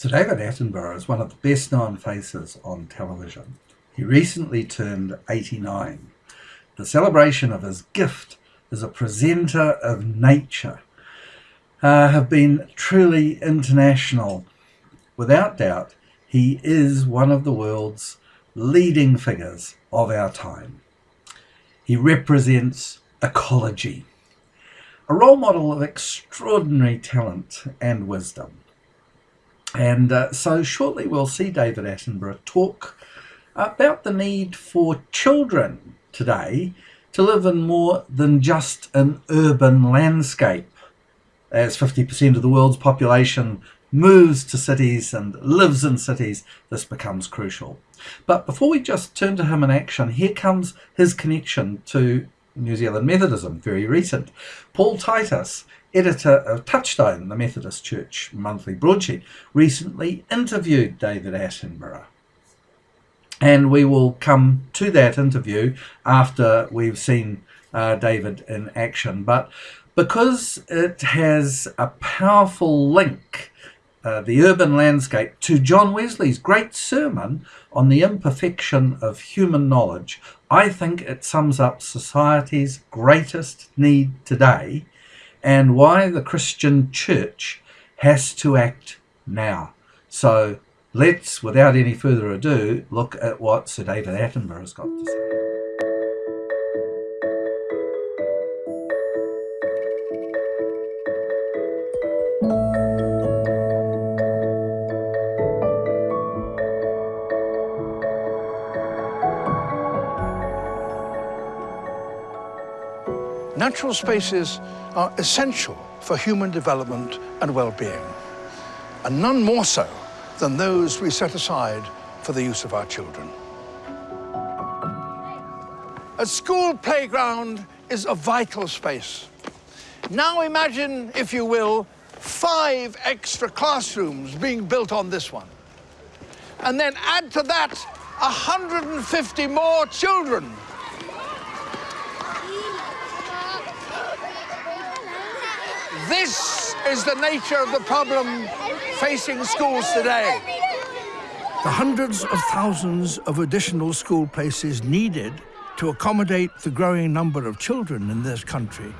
So David Attenborough is one of the best known faces on television. He recently turned 89. The celebration of his gift as a presenter of nature uh, have been truly international. Without doubt, he is one of the world's leading figures of our time. He represents ecology, a role model of extraordinary talent and wisdom. And uh, so shortly we'll see David Attenborough talk about the need for children today to live in more than just an urban landscape. As 50% of the world's population moves to cities and lives in cities, this becomes crucial. But before we just turn to him in action, here comes his connection to New Zealand Methodism, very recent. Paul Titus editor of Touchstone, the Methodist Church monthly broadsheet, recently interviewed David Attenborough. And we will come to that interview after we've seen uh, David in action. But because it has a powerful link, uh, the urban landscape, to John Wesley's great sermon on the imperfection of human knowledge, I think it sums up society's greatest need today and why the Christian church has to act now. So let's, without any further ado, look at what Sir David Attenborough has got to say. Natural spaces are essential for human development and well-being, and none more so than those we set aside for the use of our children. A school playground is a vital space. Now imagine, if you will, five extra classrooms being built on this one. And then add to that 150 more children This is the nature of the problem facing schools today. The hundreds of thousands of additional school places needed to accommodate the growing number of children in this country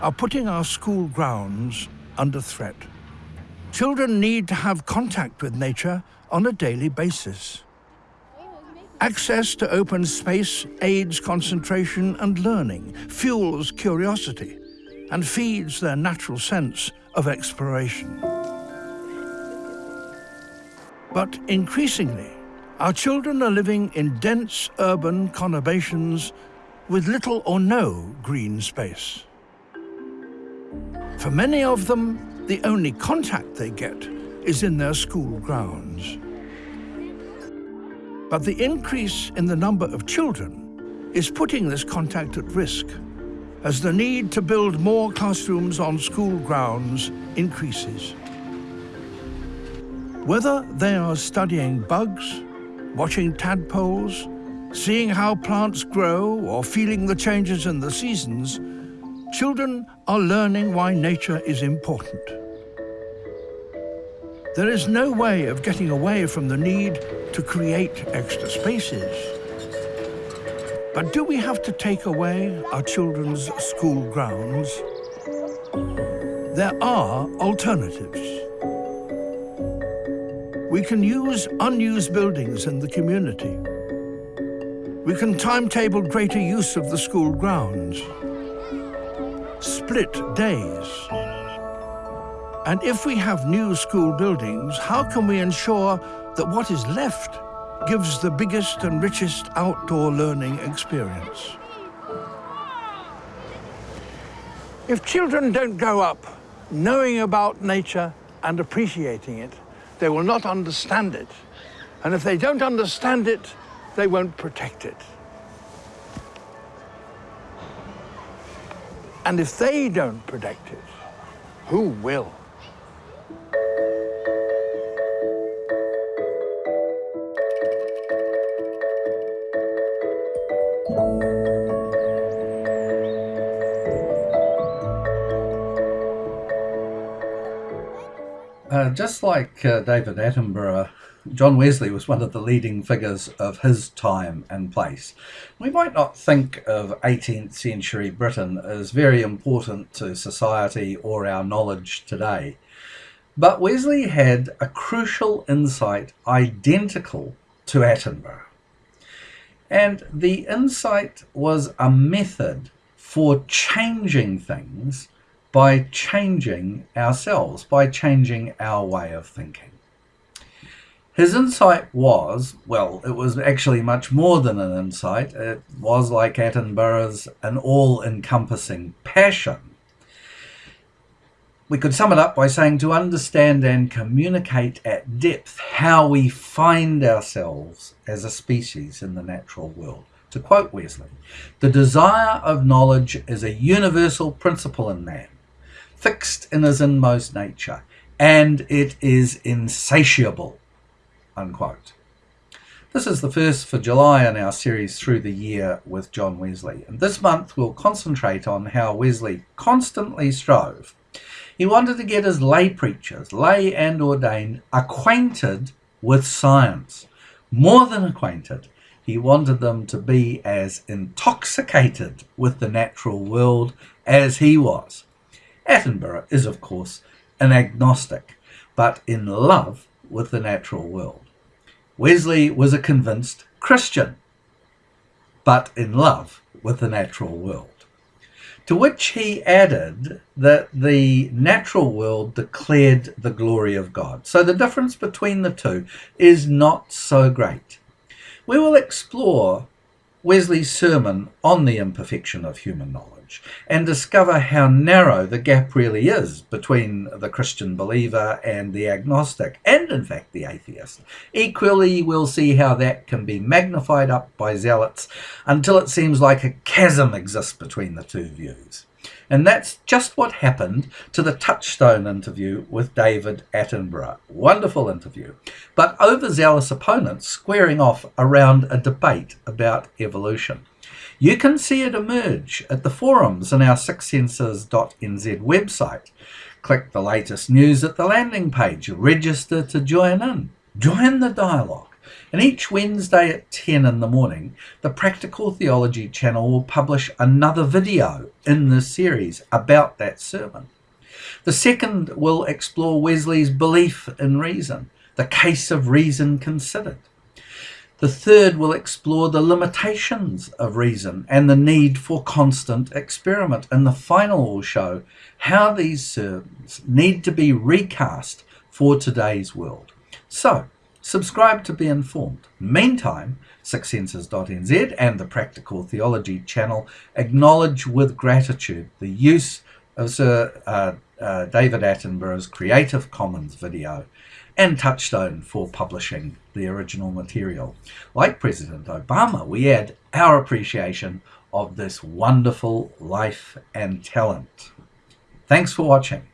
are putting our school grounds under threat. Children need to have contact with nature on a daily basis. Access to open space aids concentration and learning, fuels curiosity and feeds their natural sense of exploration. But increasingly, our children are living in dense urban conurbations with little or no green space. For many of them, the only contact they get is in their school grounds. But the increase in the number of children is putting this contact at risk as the need to build more classrooms on school grounds increases. Whether they are studying bugs, watching tadpoles, seeing how plants grow or feeling the changes in the seasons, children are learning why nature is important. There is no way of getting away from the need to create extra spaces. But do we have to take away our children's school grounds? There are alternatives. We can use unused buildings in the community. We can timetable greater use of the school grounds. Split days. And if we have new school buildings, how can we ensure that what is left gives the biggest and richest outdoor learning experience. If children don't grow up knowing about nature and appreciating it, they will not understand it. And if they don't understand it, they won't protect it. And if they don't protect it, who will? Uh, just like uh, David Attenborough, John Wesley was one of the leading figures of his time and place. We might not think of 18th century Britain as very important to society or our knowledge today, but Wesley had a crucial insight identical to Attenborough. And the insight was a method for changing things by changing ourselves, by changing our way of thinking. His insight was, well, it was actually much more than an insight. It was like Attenborough's, an all-encompassing passion. We could sum it up by saying to understand and communicate at depth how we find ourselves as a species in the natural world. To quote Wesley, the desire of knowledge is a universal principle in man, fixed in his inmost nature, and it is insatiable unquote. This is the first for July in our series Through the Year with John Wesley. And this month we'll concentrate on how Wesley constantly strove. He wanted to get his lay preachers, lay and ordained, acquainted with science. More than acquainted, he wanted them to be as intoxicated with the natural world as he was. Attenborough is, of course, an agnostic, but in love with the natural world. Wesley was a convinced Christian, but in love with the natural world. To which he added that the natural world declared the glory of God. So the difference between the two is not so great. We will explore Wesley's sermon on the imperfection of human knowledge and discover how narrow the gap really is between the Christian believer and the agnostic, and in fact the atheist. Equally, we'll see how that can be magnified up by zealots until it seems like a chasm exists between the two views. And that's just what happened to the Touchstone interview with David Attenborough. Wonderful interview. But overzealous opponents squaring off around a debate about evolution. You can see it emerge at the forums in our sixsenses.nz website. Click the latest news at the landing page. Register to join in. Join the dialogue. And each Wednesday at 10 in the morning, the Practical Theology channel will publish another video in this series about that sermon. The second will explore Wesley's belief in reason, the case of reason considered. The third will explore the limitations of reason and the need for constant experiment. And the final will show how these sermons need to be recast for today's world. So, subscribe to be informed. Meantime, sixsenses.nz and the Practical Theology channel acknowledge with gratitude the use of Sir uh, uh, David Attenborough's Creative Commons video and Touchstone for publishing the original material. Like President Obama, we add our appreciation of this wonderful life and talent. Thanks for watching.